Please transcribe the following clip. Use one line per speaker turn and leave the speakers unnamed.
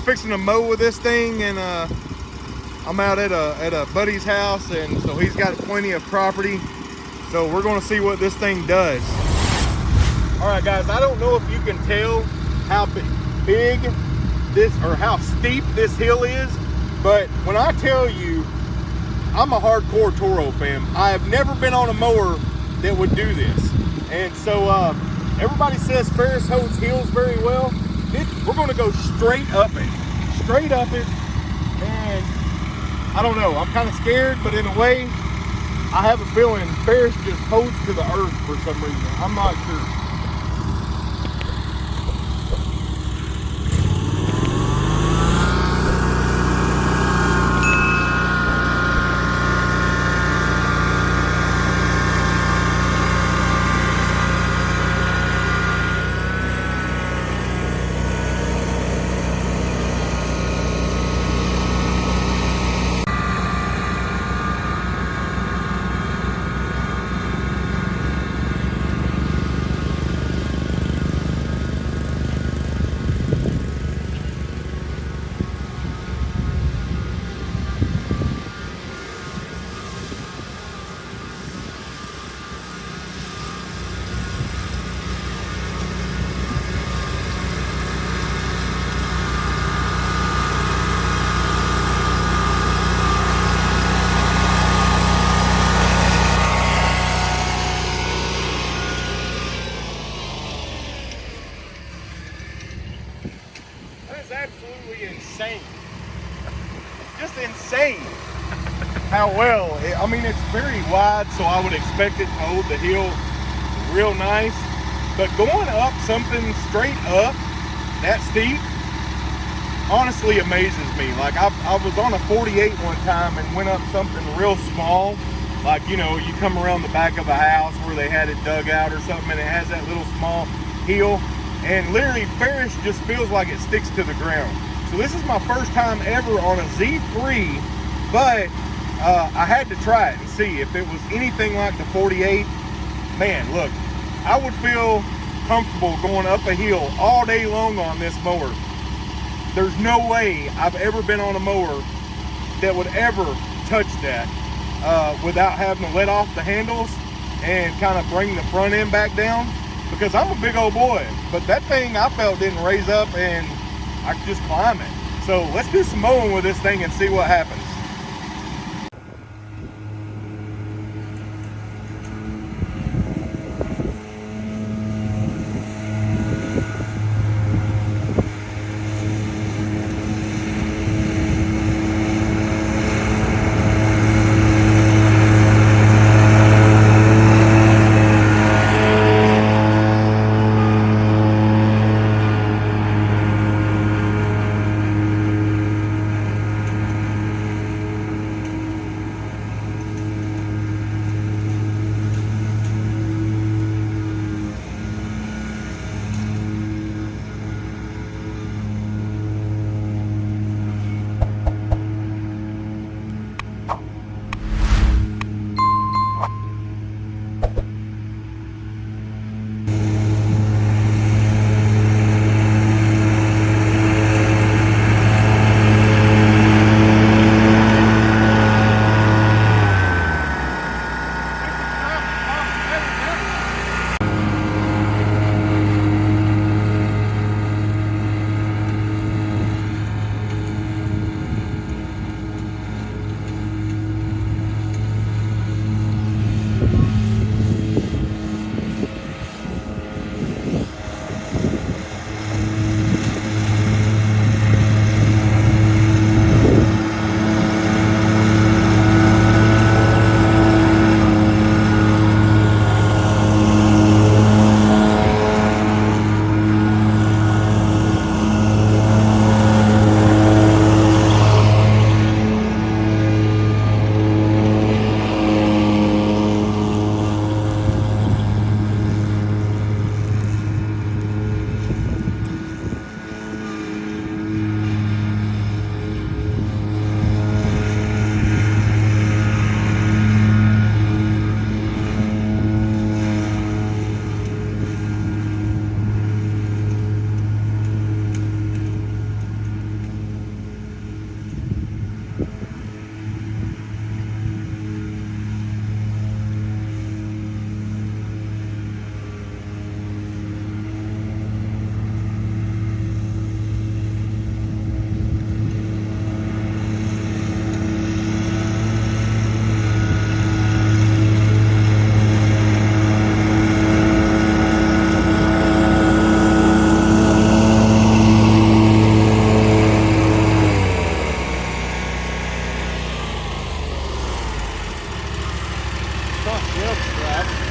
fixing to mow with this thing and uh, I'm out at a, at a buddy's house and so he's got plenty of property. So we're gonna see what this thing does. All right guys, I don't know if you can tell how big this or how steep this hill is, but when I tell you I'm a hardcore Toro fan, I have never been on a mower that would do this. And so uh, everybody says Ferris holds hills very well. We're gonna go straight up it, straight up it. And I don't know, I'm kind of scared, but in a way, I have a feeling Ferris just holds to the earth for some reason. I'm not sure. Absolutely insane. Just insane how well, it, I mean, it's very wide, so I would expect it to hold the hill real nice. But going up something straight up, that steep, honestly amazes me. Like I, I was on a 48 one time and went up something real small. Like, you know, you come around the back of a house where they had it dug out or something and it has that little small hill and literally Ferris just feels like it sticks to the ground. So this is my first time ever on a Z3, but uh, I had to try it and see if it was anything like the 48. Man, look, I would feel comfortable going up a hill all day long on this mower. There's no way I've ever been on a mower that would ever touch that uh, without having to let off the handles and kind of bring the front end back down because I'm a big old boy. But that thing I felt didn't raise up and I could just climb it. So let's do some mowing with this thing and see what happens. Field Scrub.